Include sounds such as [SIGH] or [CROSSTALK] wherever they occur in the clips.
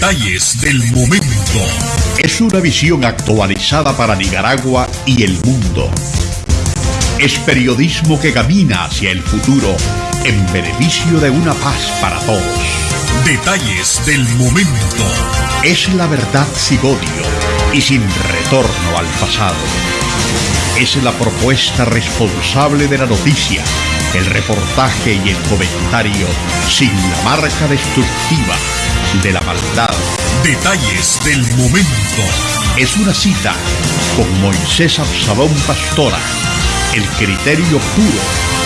Detalles del momento. Es una visión actualizada para Nicaragua y el mundo. Es periodismo que camina hacia el futuro en beneficio de una paz para todos. Detalles del momento. Es la verdad sin odio y sin retorno al pasado. Es la propuesta responsable de la noticia, el reportaje y el comentario sin la marca destructiva de la maldad. Detalles del momento. Es una cita con Moisés Absalón Pastora el criterio puro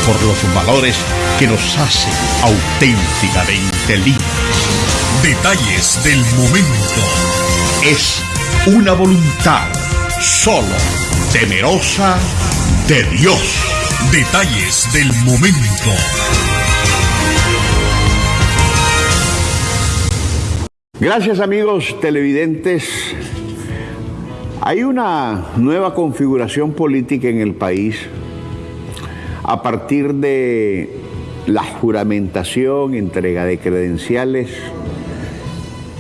por los valores que nos hacen auténticamente libres. Detalles del momento. Es una voluntad solo temerosa de Dios. Detalles del momento. Gracias amigos televidentes hay una nueva configuración política en el país a partir de la juramentación, entrega de credenciales,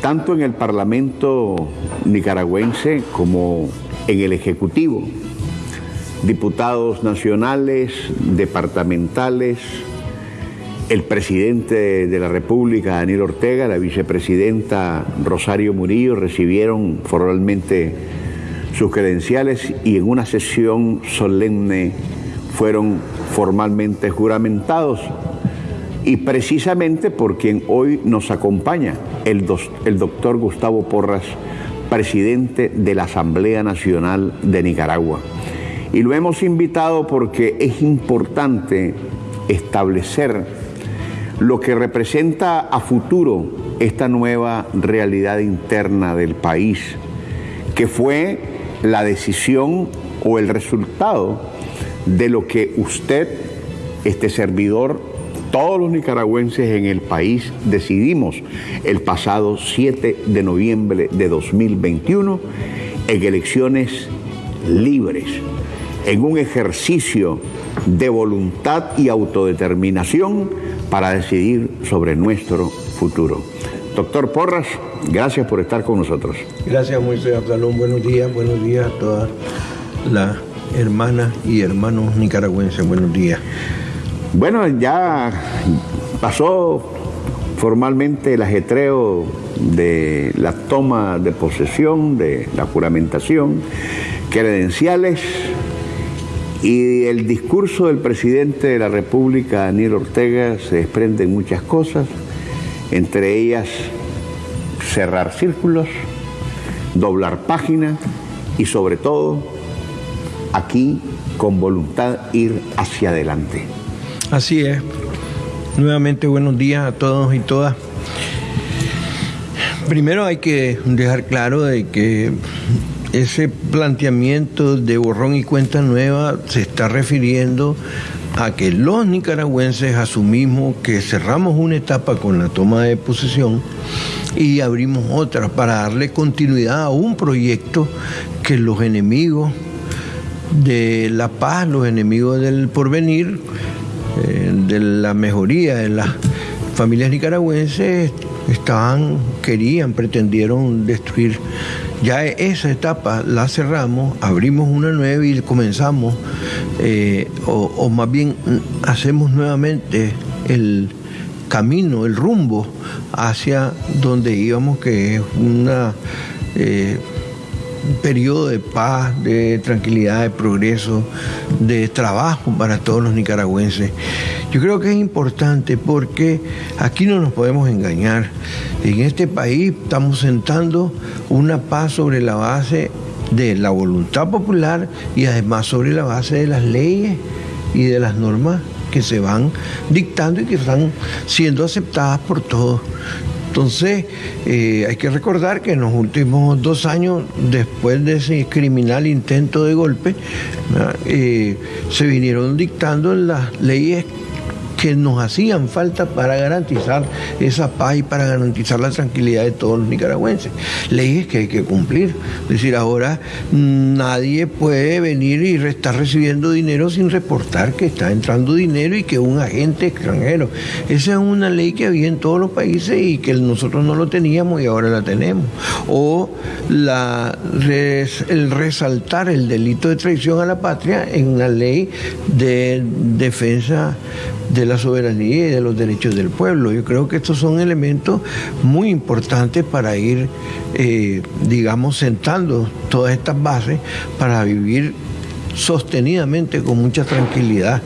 tanto en el Parlamento nicaragüense como en el Ejecutivo. Diputados nacionales, departamentales, el presidente de la República, Daniel Ortega, la vicepresidenta Rosario Murillo recibieron formalmente sus credenciales y en una sesión solemne fueron formalmente juramentados. Y precisamente por quien hoy nos acompaña, el, el doctor Gustavo Porras, presidente de la Asamblea Nacional de Nicaragua. Y lo hemos invitado porque es importante establecer lo que representa a futuro esta nueva realidad interna del país, que fue la decisión o el resultado de lo que usted, este servidor, todos los nicaragüenses en el país decidimos el pasado 7 de noviembre de 2021 en elecciones libres, en un ejercicio de voluntad y autodeterminación para decidir sobre nuestro futuro. Doctor Porras, gracias por estar con nosotros. Gracias, Moisés Absalón. Buenos días, buenos días a todas las hermanas y hermanos nicaragüenses. Buenos días. Bueno, ya pasó formalmente el ajetreo de la toma de posesión, de la juramentación, credenciales y el discurso del presidente de la República, Daniel Ortega, se desprenden muchas cosas entre ellas cerrar círculos, doblar páginas y sobre todo aquí con voluntad ir hacia adelante. Así es. Nuevamente buenos días a todos y todas. Primero hay que dejar claro de que ese planteamiento de borrón y cuenta nueva se está refiriendo a que los nicaragüenses asumimos que cerramos una etapa con la toma de posesión y abrimos otra para darle continuidad a un proyecto que los enemigos de la paz, los enemigos del porvenir, eh, de la mejoría de las familias nicaragüenses estaban, querían, pretendieron destruir. Ya esa etapa la cerramos, abrimos una nueva y comenzamos, eh, o, más bien hacemos nuevamente el camino, el rumbo hacia donde íbamos, que es una... Eh, un periodo de paz, de tranquilidad, de progreso, de trabajo para todos los nicaragüenses. Yo creo que es importante porque aquí no nos podemos engañar. En este país estamos sentando una paz sobre la base de la voluntad popular y además sobre la base de las leyes y de las normas que se van dictando y que están siendo aceptadas por todos. Entonces, eh, hay que recordar que en los últimos dos años, después de ese criminal intento de golpe, eh, se vinieron dictando las leyes que nos hacían falta para garantizar esa paz y para garantizar la tranquilidad de todos los nicaragüenses. Leyes que hay que cumplir. Es decir, ahora nadie puede venir y estar recibiendo dinero sin reportar que está entrando dinero y que un agente extranjero. Esa es una ley que había en todos los países y que nosotros no lo teníamos y ahora la tenemos. O la, el resaltar el delito de traición a la patria en una ley de defensa de la soberanía y de los derechos del pueblo. Yo creo que estos son elementos muy importantes para ir, eh, digamos, sentando todas estas bases para vivir sostenidamente con mucha tranquilidad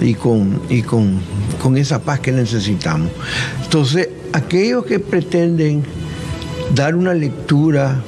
y con, y con, con esa paz que necesitamos. Entonces, aquellos que pretenden dar una lectura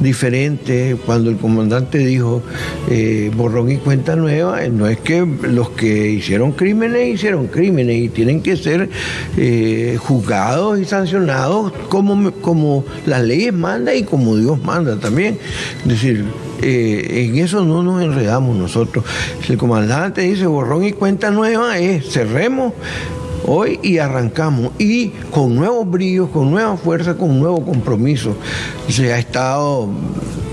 diferente cuando el comandante dijo eh, borrón y cuenta nueva, eh, no es que los que hicieron crímenes hicieron crímenes y tienen que ser eh, juzgados y sancionados como, como las leyes mandan y como Dios manda también. Es decir, en eso no nos enredamos nosotros. Si el comandante dice borrón y cuenta nueva, es cerremos hoy y arrancamos. Y con nuevos brillos, con nueva fuerza, con nuevo compromiso. Se ha estado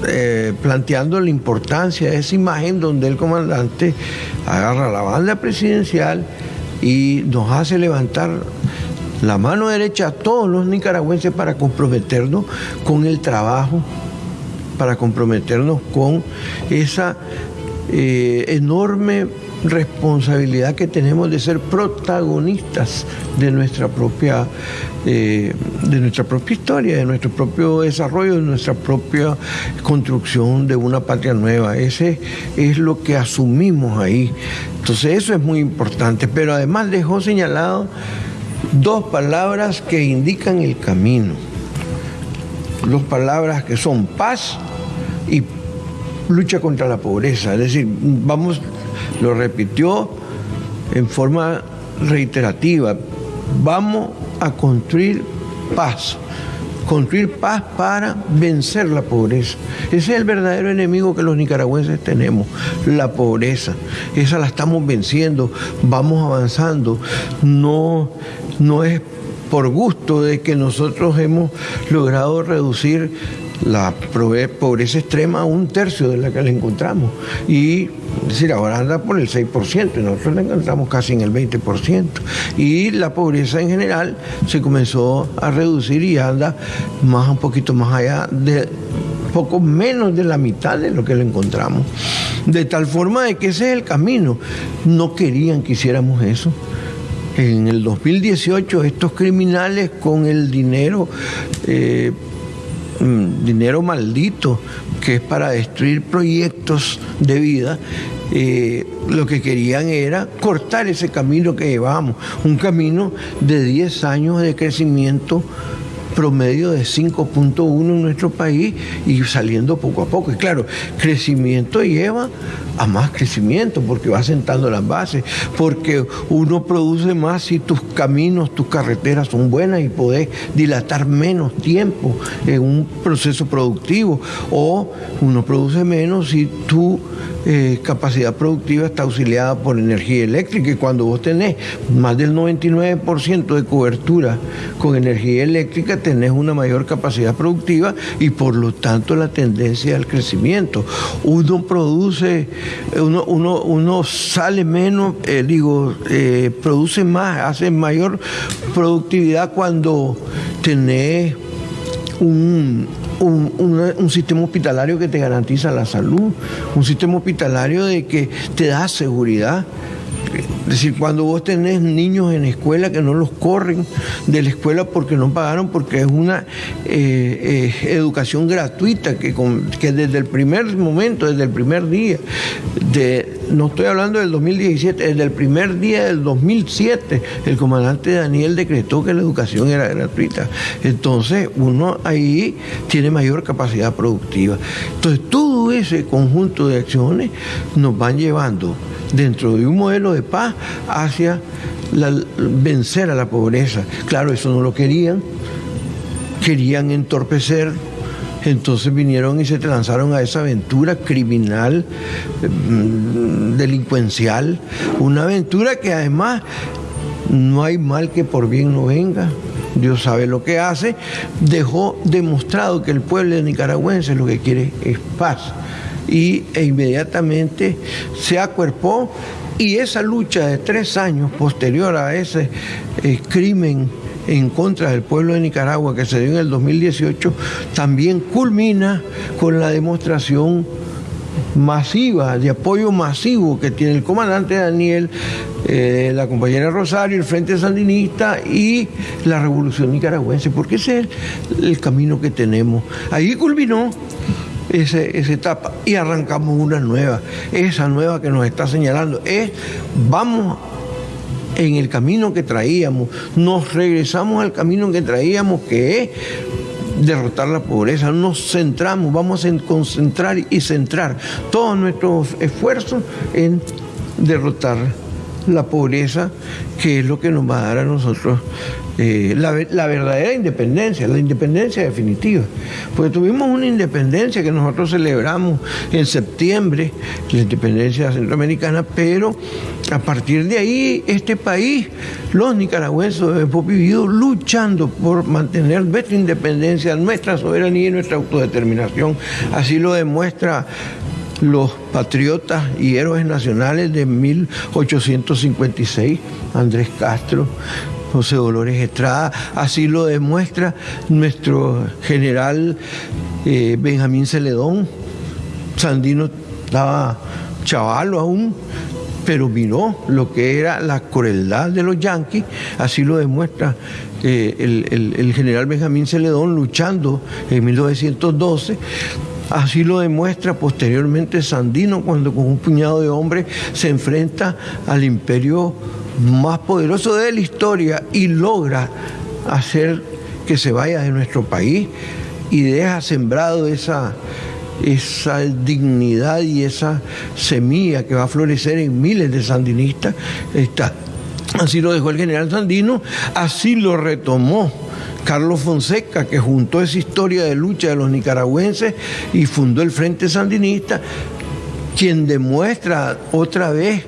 eh, planteando la importancia de esa imagen donde el comandante agarra la banda presidencial y nos hace levantar la mano derecha a todos los nicaragüenses para comprometernos con el trabajo, para comprometernos con esa eh, enorme responsabilidad que tenemos de ser protagonistas de nuestra propia, eh, de nuestra propia historia, de nuestro propio desarrollo, de nuestra propia construcción de una patria nueva. Ese es lo que asumimos ahí. Entonces eso es muy importante. Pero además dejó señalado dos palabras que indican el camino. Dos palabras que son paz y lucha contra la pobreza. Es decir, vamos lo repitió en forma reiterativa. Vamos a construir paz, construir paz para vencer la pobreza. Ese es el verdadero enemigo que los nicaragüenses tenemos, la pobreza. Esa la estamos venciendo, vamos avanzando. No, no es por gusto de que nosotros hemos logrado reducir la pobreza extrema a un tercio de la que la encontramos. Y es decir, ahora anda por el 6%, y nosotros la encontramos casi en el 20%. Y la pobreza en general se comenzó a reducir y anda más un poquito más allá de poco menos de la mitad de lo que la encontramos. De tal forma de que ese es el camino. No querían que hiciéramos eso. En el 2018 estos criminales con el dinero eh, Mm, dinero maldito que es para destruir proyectos de vida, eh, lo que querían era cortar ese camino que llevábamos, un camino de 10 años de crecimiento promedio de 5.1 en nuestro país y saliendo poco a poco. Y claro, crecimiento lleva a más crecimiento porque va sentando las bases, porque uno produce más si tus caminos, tus carreteras son buenas y podés dilatar menos tiempo en un proceso productivo, o uno produce menos si tú eh, capacidad productiva está auxiliada por energía eléctrica y cuando vos tenés más del 99% de cobertura con energía eléctrica tenés una mayor capacidad productiva y por lo tanto la tendencia al crecimiento. Uno produce, uno, uno, sale menos, eh, digo, eh, produce más, hace mayor productividad cuando tenés un, un, sistema hospitalario que te garantiza la salud, un sistema hospitalario de que te da seguridad. Es decir, cuando vos tenés niños en escuela que no los corren de la escuela porque no pagaron, porque es una eh, eh, educación gratuita que, desde el primer momento, desde el primer día, de, no estoy hablando del 2017, desde el primer día del 2007, el comandante Daniel decretó que la educación era gratuita. Entonces, uno ahí tiene mayor capacidad productiva. Entonces, ese conjunto de acciones nos van llevando dentro de un modelo de paz hacia vencer a la pobreza. Claro, eso no lo querían, querían entorpecer, entonces vinieron y se lanzaron a esa aventura criminal, mm, delincuencial, una aventura que además no hay mal que por bien no venga. Dios sabe lo que hace, dejó demostrado que el pueblo nicaragüense lo que quiere es paz. Y e inmediatamente se acuerpó y esa lucha de tres años posterior a ese eh, crimen en contra del pueblo de Nicaragua que se dio en el 2018 también culmina con la demostración masiva, de apoyo masivo que tiene el comandante Daniel, eh, la compañera Rosario, el Frente Sandinista y la Revolución Nicaragüense, porque ese es el, camino que tenemos. Ahí culminó esa etapa y arrancamos una nueva. Esa nueva que nos está señalando es, vamos en el camino que traíamos, nos regresamos al camino que traíamos, que es derrotar la pobreza, nos centramos, vamos a concentrar y centrar todos nuestros esfuerzos en derrotar la pobreza, que es lo que nos va a dar a nosotros eh, la, verdadera independencia, la independencia definitiva. Porque tuvimos una independencia que nosotros celebramos en septiembre, la independencia centroamericana, pero a partir de ahí este país, los nicaragüenses hemos vivido luchando por mantener nuestra independencia, nuestra soberanía y nuestra autodeterminación. Así lo demuestra los patriotas y héroes nacionales de 1856, Andrés Castro, José Dolores Estrada, así lo demuestra nuestro general eh, Benjamín Celedón. Sandino estaba chavalo aún, pero miró lo que era la crueldad de los yanquis, así lo demuestra eh, el, el general Benjamín Celedón luchando en 1912 Así lo demuestra posteriormente Sandino cuando con un puñado de hombres se enfrenta al imperio más poderoso de la historia y logra hacer que se vaya de nuestro país y deja sembrado esa, esa dignidad y esa semilla que va a florecer en miles de sandinistas. así lo dejó el general Sandino, así lo retomó Carlos Fonseca, que juntó esa historia de lucha de los nicaragüenses y fundó el Frente Sandinista, quien demuestra otra vez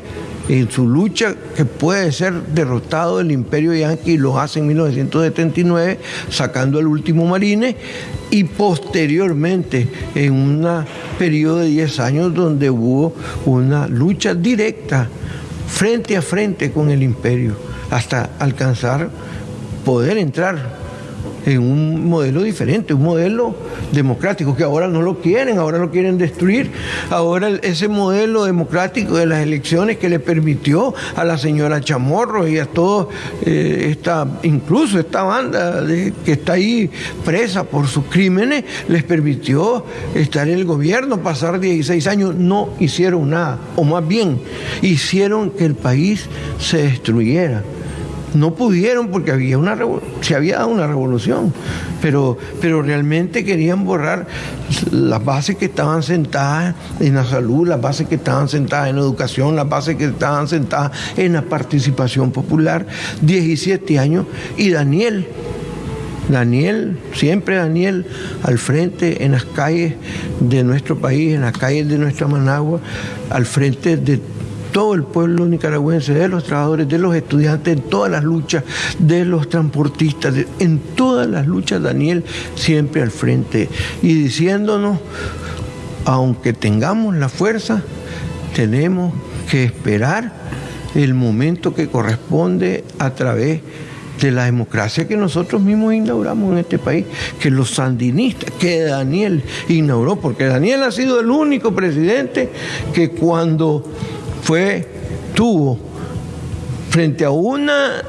en su lucha que puede ser derrotado el imperio yanqui lo hace en 1979 sacando el último marine y posteriormente en un periodo de 10 años donde hubo una lucha directa frente a frente con el imperio hasta alcanzar poder entrar en un modelo diferente, un modelo democrático, que ahora no lo quieren, ahora lo quieren destruir. Ahora ese modelo democrático de las elecciones que le permitió a la señora Chamorro y a todos, eh, esta, incluso esta banda que está ahí presa por sus crímenes, les permitió estar en el gobierno, pasar 16 años, no hicieron nada, o más bien, hicieron que el país se destruyera. No pudieron porque había una se había dado una revolución, pero, pero realmente querían borrar las bases que estaban sentadas en la salud, las bases que estaban sentadas en la educación, las bases que estaban sentadas en la participación popular. 17 años y Daniel Daniel, siempre Daniel, al frente en las calles de nuestro país, en las calles de nuestra Managua, al frente de todo el pueblo nicaragüense, de los trabajadores, de los estudiantes, en todas las luchas, de los transportistas, en todas las luchas, Daniel siempre al frente y diciéndonos, aunque tengamos la fuerza, tenemos que esperar el momento que corresponde a través de la democracia que nosotros mismos inauguramos en este país, que los sandinistas, que Daniel inauguró, porque Daniel ha sido el único presidente que cuando fue, tuvo, frente a una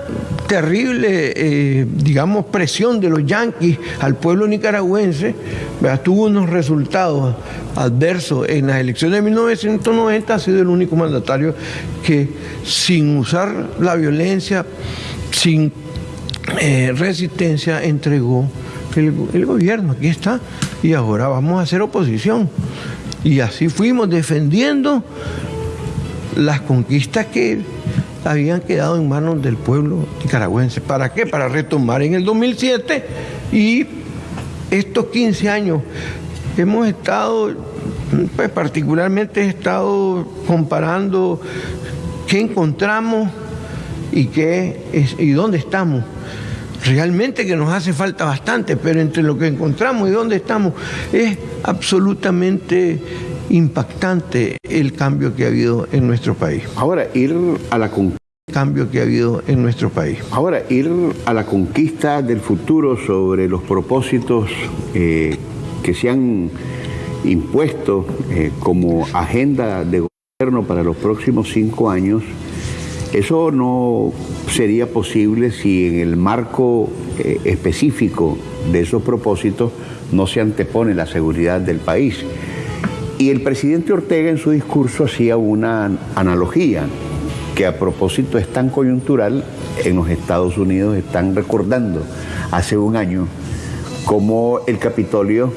terrible, eh, digamos, presión de los yanquis al pueblo nicaragüense, tuvo unos resultados adversos en las elecciones de 1990, ha sido el único mandatario que sin usar la violencia, sin eh, resistencia, entregó el, el gobierno. Aquí está. Y ahora vamos a hacer oposición. Y así fuimos defendiendo las conquistas que habían quedado en manos del pueblo nicaragüense. ¿Para qué? Para retomar en el 2007 y estos 15 años hemos estado, pues particularmente he estado comparando qué encontramos y, qué es, y dónde estamos. Realmente que nos hace falta bastante, pero entre lo que encontramos y dónde estamos es absolutamente impactante el cambio que ha habido en nuestro país. Ahora, ir a la cambio que ha habido en nuestro país. Ahora, ir a la conquista del futuro sobre los propósitos eh, que se han impuesto eh, como agenda de gobierno para los próximos cinco años, eso no sería posible si en el marco eh, específico de esos propósitos no se antepone la seguridad del país. Y el presidente Ortega en su discurso hacía una analogía que a propósito es tan coyuntural, en los Estados Unidos están recordando hace un año cómo el Capitolio,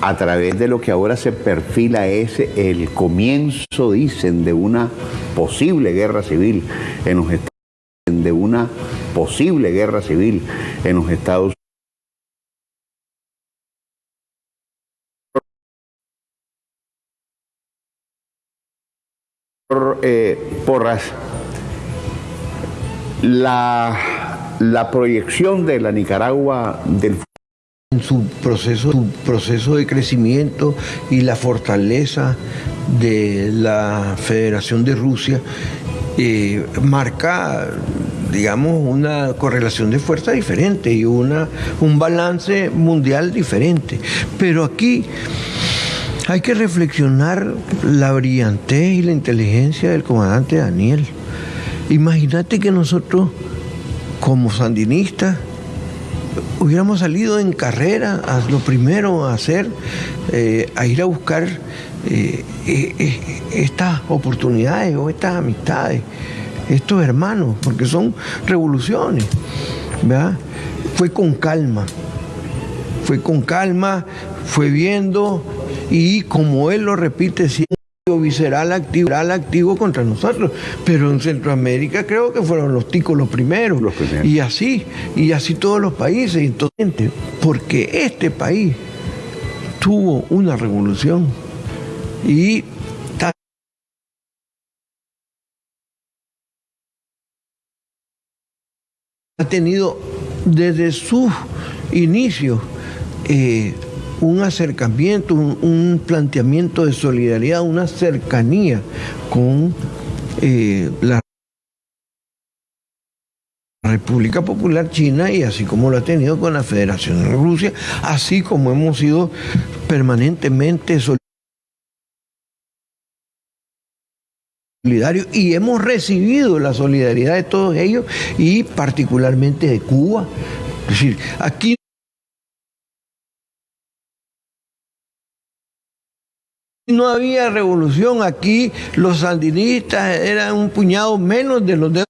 a través de lo que ahora se perfila, es el comienzo, dicen, de una posible guerra civil en los Estados Unidos, de una posible guerra civil en los Estados Eh, porras la, proyección de la Nicaragua del en su proceso, su proceso de crecimiento y la fortaleza de la Federación de Rusia eh, marca, digamos, una correlación de fuerza diferente y una, un balance mundial diferente. Pero aquí hay que reflexionar la brillantez y la inteligencia del comandante Daniel. Imagínate que nosotros, como sandinistas, hubiéramos salido en carrera a lo primero a hacer, eh, a ir a buscar eh, eh, estas oportunidades o estas amistades, estos hermanos, porque son revoluciones. ¿verdad? Fue con calma, fue con calma, fue viendo y como él lo repite siempre visceral activo, activo contra nosotros. Pero en Centroamérica creo que fueron los ticos los primeros. Y así, y así todos los países. Entonces, porque este país tuvo una revolución y ha tenido desde sus inicios eh, un acercamiento, un, planteamiento de solidaridad, una cercanía con eh, la República Popular China y así como lo ha tenido con la Federación de Rusia, así como hemos sido permanentemente solidarios y hemos recibido la solidaridad de todos ellos y particularmente de Cuba. Es decir, aquí No había revolución aquí, los sandinistas eran un puñado menos de los de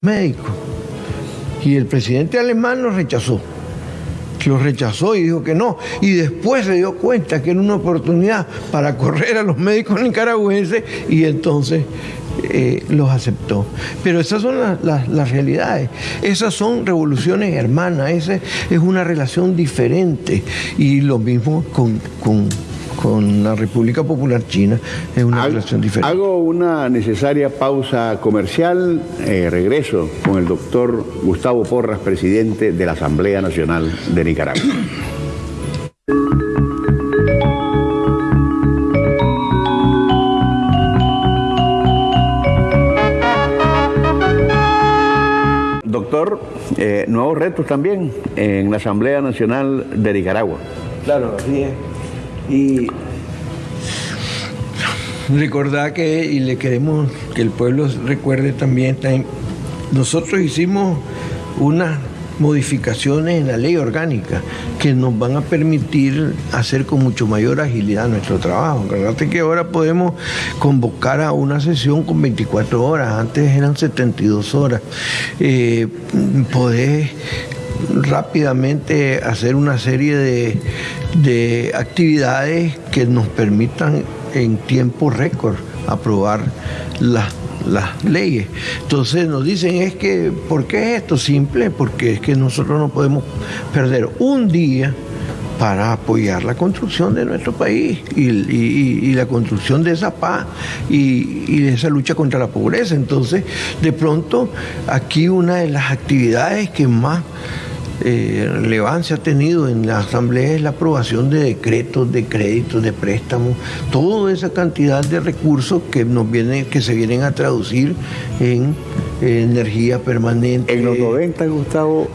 médicos. Y el presidente alemán lo rechazó. Lo rechazó y dijo que no. Y después se dio cuenta que era una oportunidad para correr a los médicos nicaragüenses y entonces eh, los aceptó. Pero esas son las realidades. Esas son revoluciones hermanas. Esa es una relación diferente. Y lo mismo con, la República Popular China es una relación diferente. Hago una necesaria pausa comercial. Eh, regreso con el doctor Gustavo Porras, presidente de la Asamblea Nacional de Nicaragua. Eh, nuevos retos también en la Asamblea Nacional de Nicaragua. Claro, así es. Y recordar que, y le queremos que el pueblo recuerde también, nosotros hicimos una modificaciones en la ley orgánica que nos van a permitir hacer con mucho mayor agilidad nuestro trabajo. Fíjate que ahora podemos convocar a una sesión con 24 horas, antes eran 72 horas. Eh, poder rápidamente hacer una serie de, de actividades que nos permitan en tiempo récord aprobar las las leyes. Entonces nos dicen es que, ¿por qué es esto? Simple, porque es que nosotros no podemos perder un día para apoyar la construcción de nuestro país y, la construcción de esa paz y, de esa lucha contra la pobreza. Entonces, de pronto, aquí una de las actividades que más eh, relevancia ha tenido en la Asamblea es la aprobación de decretos, de créditos, de préstamos, toda esa cantidad de recursos que nos vienen, que se vienen a traducir en energía permanente. En los 90, Gustavo,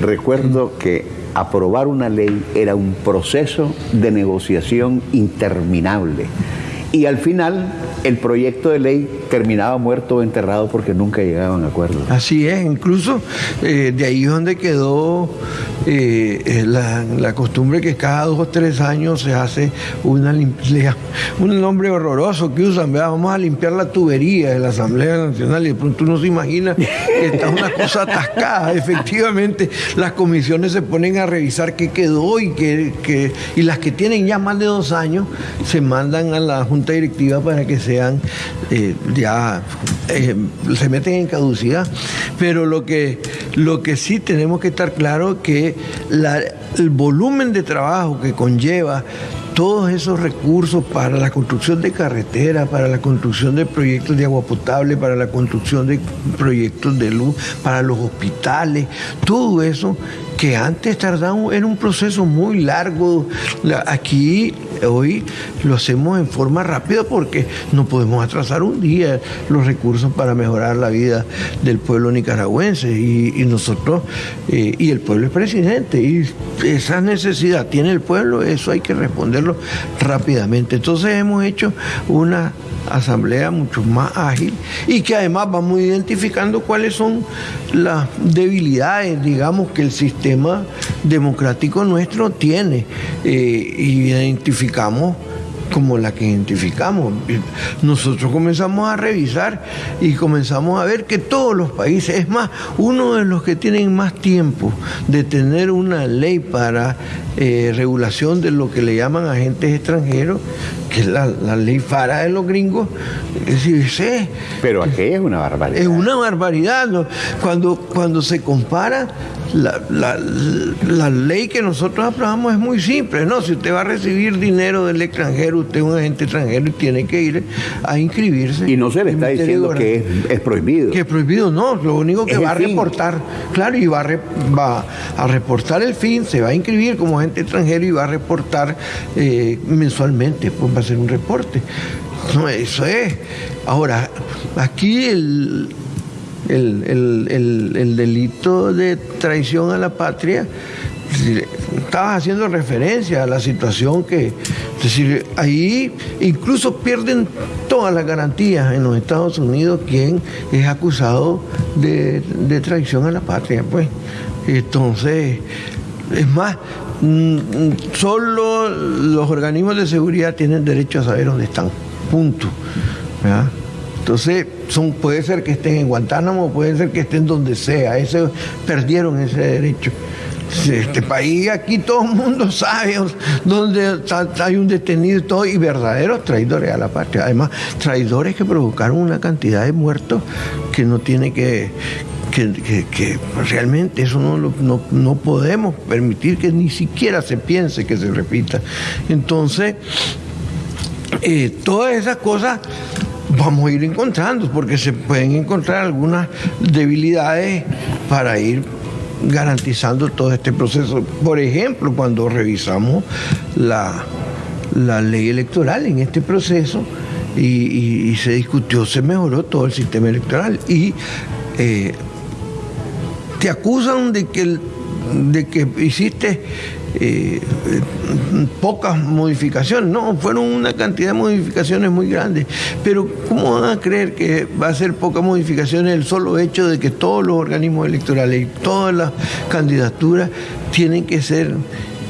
recuerdo que aprobar una ley era un proceso de negociación interminable. Y al final el proyecto de ley terminaba muerto o enterrado porque nunca llegaban a acuerdos. Así es, incluso eh, de ahí es donde quedó eh, eh, la, costumbre que cada dos o tres años se hace una limpieza, [LAUGHS] un nombre horroroso que usan, vamos a limpiar la tubería de la Asamblea Nacional y de pronto uno se imagina que está una cosa atascada. [LAUGHS] Efectivamente, las comisiones se ponen a revisar qué quedó y, que, y las que tienen ya más de dos años se mandan a la Junta Directiva para que se sean eh, ya eh, se meten en caducidad. Pero lo que, lo que sí tenemos que estar claro que el volumen de trabajo que conlleva todos esos recursos para la construcción de carreteras, para la construcción de proyectos de agua potable, para la construcción de proyectos de luz, para los hospitales, todo eso que antes tardaba, era un proceso muy largo. Aquí hoy lo hacemos en forma rápida porque no podemos atrasar un día los recursos para mejorar la vida del pueblo nicaragüense y, nosotros, eh, y el pueblo es presidente y esa necesidad tiene el pueblo, eso hay que responderlo rápidamente. Entonces hemos hecho una asamblea mucho más ágil y que además vamos identificando cuáles son las debilidades, digamos, que el sistema democrático nuestro tiene. Eh, identificamos como la que identificamos. Nosotros comenzamos a revisar y comenzamos a ver que todos los países, es más, uno de los que tienen más tiempo de tener una ley para eh, regulación de lo que le llaman agentes extranjeros, que es la, ley FARA de los gringos, sí, pero aquella es una barbaridad. Es una barbaridad. Cuando, cuando se compara la, ley que nosotros aprobamos es muy simple, ¿no? Si usted va a recibir dinero del extranjero, usted es un agente extranjero y tiene que ir a inscribirse. Y no se le está diciendo que es, prohibido. Que es prohibido, no. Lo único que va a reportar, claro, y va a, va a reportar el fin, se va a inscribir como agente extranjero y va a reportar eh, mensualmente, pues va a hacer un reporte. No, eso es. Ahora, aquí el, el, delito de traición a la patria, estabas haciendo referencia a la situación que, es decir, ahí incluso pierden todas las garantías en los Estados Unidos quien es acusado de, traición a la patria, pues. Entonces, es más, mm, solo los organismos de seguridad tienen derecho a saber dónde están, punto. Entonces, son, puede ser que estén en Guantánamo, puede ser que estén donde sea, ese, perdieron ese derecho. Este país, aquí todo el mundo sabe dónde hay un detenido y todo, y verdaderos traidores a la patria. Además, traidores que provocaron una cantidad de muertos que no tiene que, que, realmente eso no, no, podemos permitir que ni siquiera se piense que se repita. Entonces, eh, todas esas cosas vamos a ir encontrando, porque se pueden encontrar algunas debilidades para ir garantizando todo este proceso. Por ejemplo, cuando revisamos la, ley electoral en este proceso y, se discutió, se mejoró todo el sistema electoral y eh, te acusan de que, de que hiciste eh, pocas modificaciones, no, fueron una cantidad de modificaciones muy grandes, pero ¿cómo van a creer que va a ser pocas modificaciones el solo hecho de que todos los organismos electorales y todas las candidaturas tienen que ser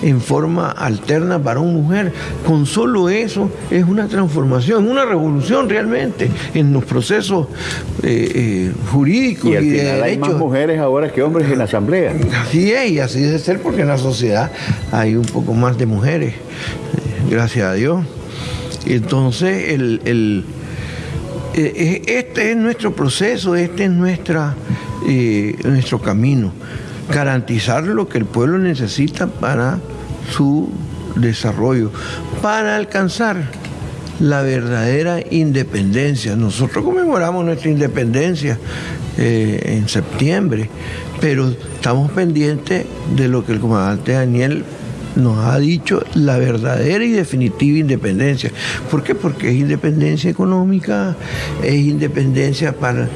en forma alterna varón-mujer. Con solo eso es una transformación, una revolución realmente en los procesos eh, eh, jurídicos y, al final Hay más mujeres ahora que hombres en la Asamblea. Así es, y así debe ser porque en la sociedad hay un poco más de mujeres, eh, gracias a Dios. Entonces, el, este es nuestro proceso, este es nuestra, nuestro camino garantizar lo que el pueblo necesita para su desarrollo para alcanzar la verdadera independencia. Nosotros conmemoramos nuestra independencia eh, en septiembre, pero estamos pendientes de lo que el comandante Daniel nos ha dicho la verdadera y definitiva independencia. ¿Por qué? Porque es independencia económica, es independencia para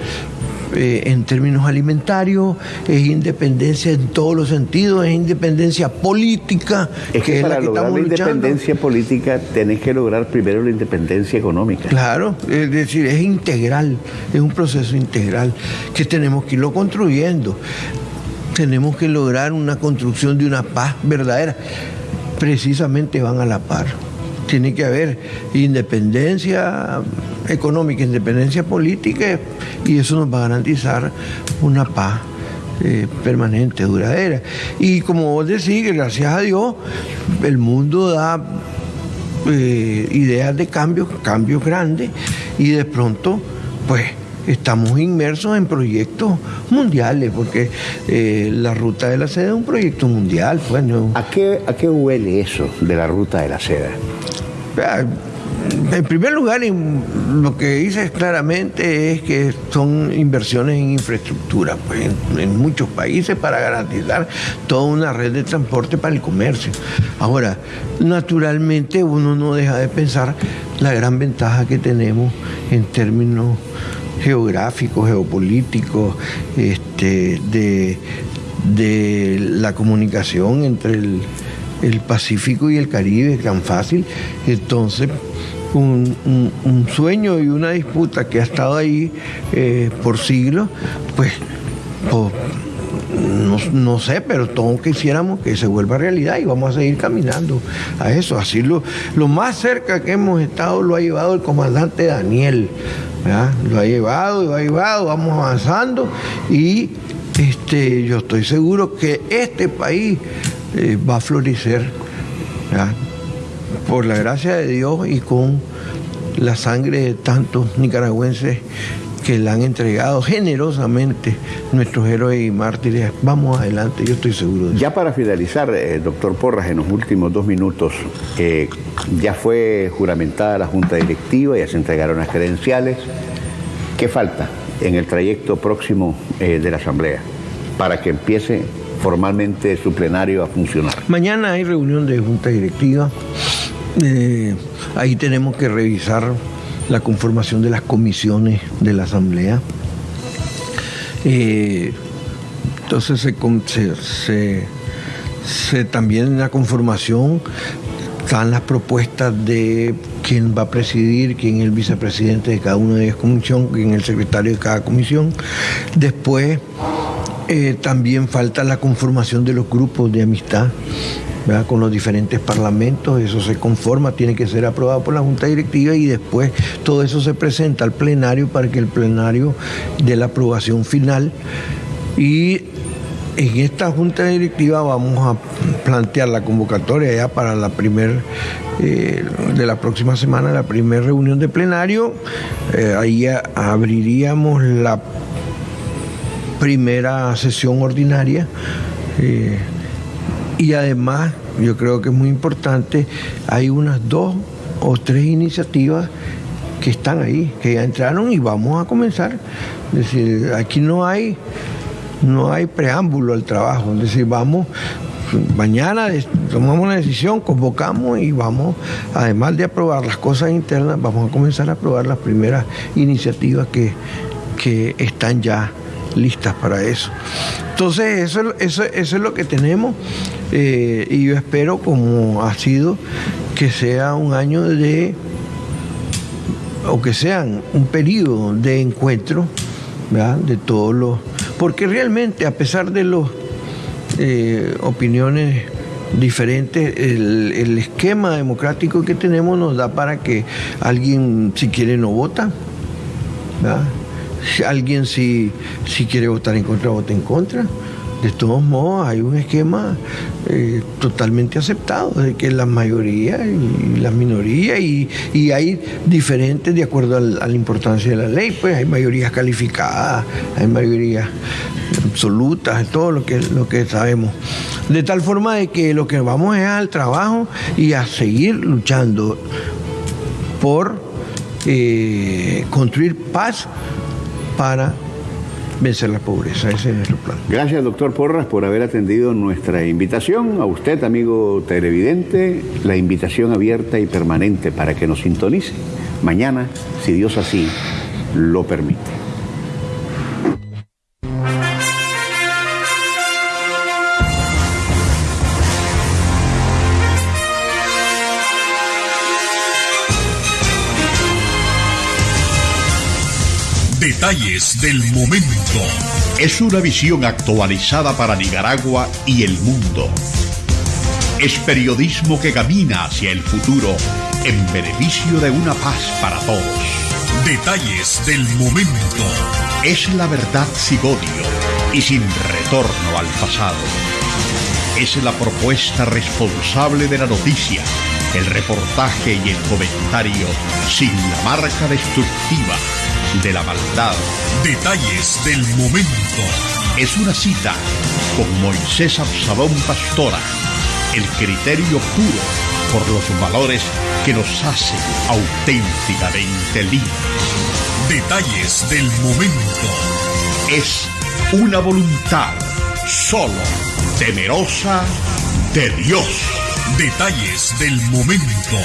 eh, en términos alimentarios, es independencia en todos los sentidos, es independencia política. Es que, para lograr la independencia política tenés que lograr primero la independencia económica. Claro, es decir, es integral, es un proceso integral que tenemos que irlo construyendo. Tenemos que lograr una construcción de una paz verdadera. Precisamente van a la par tiene que haber independencia económica, independencia política y eso nos va a garantizar una paz eh, permanente, duradera. Y como vos decís, gracias a Dios, el mundo da eh, ideas de cambios, cambios grandes y de pronto, pues estamos inmersos en proyectos mundiales, porque eh, la ruta de la seda es un proyecto mundial. Pues, ¿A, qué, ¿A qué huele eso de la ruta de la seda? En primer lugar, lo que dice claramente es que son inversiones en infraestructura, pues, en, muchos países para garantizar toda una red de transporte para el comercio. Ahora, naturalmente uno no deja de pensar la gran ventaja que tenemos en términos geográficos, geopolíticos, este, de, de la comunicación entre el el Pacífico y el Caribe es tan fácil. Entonces, un, sueño y una disputa que ha estado ahí eh, por siglos, pues, no, sé, pero todos quisiéramos que se vuelva realidad y vamos a seguir caminando a eso. Así lo, lo más cerca que hemos estado lo ha llevado el comandante Daniel. Lo ha llevado, lo ha llevado, vamos avanzando y este, yo estoy seguro que este país eh, va a florecer por la gracia de Dios y con la sangre de tantos nicaragüenses que le han entregado generosamente nuestros héroes y mártires. Vamos adelante, yo estoy seguro de eso. Ya para finalizar, eh, doctor Porras, en los últimos dos minutos, eh, ya fue juramentada la Junta Directiva, ya se entregaron las credenciales. ¿Qué falta en el trayecto próximo de la Asamblea para que empiece formalmente su plenario a funcionar. Mañana hay reunión de junta directiva. Eh, ahí tenemos que revisar la conformación de las comisiones de la Asamblea. Eh, entonces se, también en la conformación están las propuestas de quién va a presidir, quién es el vicepresidente de cada una de las comisiones, quién es el secretario de cada comisión. Después eh, también falta la conformación de los grupos de amistad con los diferentes parlamentos, eso se conforma, tiene que ser aprobado por la Junta Directiva y después todo eso se presenta al plenario para que el plenario dé la aprobación final. Y en esta Junta Directiva vamos a plantear la convocatoria ya para la primer eh, de la próxima semana, la primera reunión de plenario. Eh, ahí abriríamos la primera sesión ordinaria. Eh, y además, yo creo que es muy importante, hay unas dos o tres iniciativas que están ahí, que ya entraron y vamos a comenzar. Es decir, aquí no hay, no hay preámbulo al trabajo. Es decir, vamos, mañana tomamos la decisión, convocamos y vamos, además de aprobar las cosas internas, vamos a comenzar a aprobar las primeras iniciativas que, que están ya listas para eso. Entonces, eso, eso, es lo que tenemos eh, y yo espero, como ha sido, que sea un año de, o que sean un periodo de encuentro de todos los... Porque realmente, a pesar de las eh, opiniones diferentes, el, el, esquema democrático que tenemos nos da para que alguien, si quiere, no vota. ¿verdad? Alguien si, si quiere votar en contra, vote en contra. De todos modos, hay un esquema eh, totalmente aceptado, de que la mayoría y la minoría, y, hay diferentes de acuerdo a la, importancia de la ley, pues hay mayorías calificadas, hay mayorías absolutas, todo lo que, lo que sabemos. De tal forma de que lo que vamos es al trabajo y a seguir luchando por eh, construir paz para vencer la pobreza. Ese es nuestro plan. Gracias, doctor Porras, por haber atendido nuestra invitación. A usted, amigo televidente, la invitación abierta y permanente para que nos sintonice mañana, si Dios así lo permite. Detalles del momento. Es una visión actualizada para Nicaragua y el mundo. Es periodismo que camina hacia el futuro en beneficio de una paz para todos. Detalles del momento. Es la verdad sin odio y sin retorno al pasado. Es la propuesta responsable de la noticia, el reportaje y el comentario sin la marca destructiva de la maldad. Detalles del momento. Es una cita con Moisés Absalón Pastora. El criterio puro por los valores que nos hacen auténticamente libres. Detalles del momento. Es una voluntad solo temerosa de Dios. Detalles del momento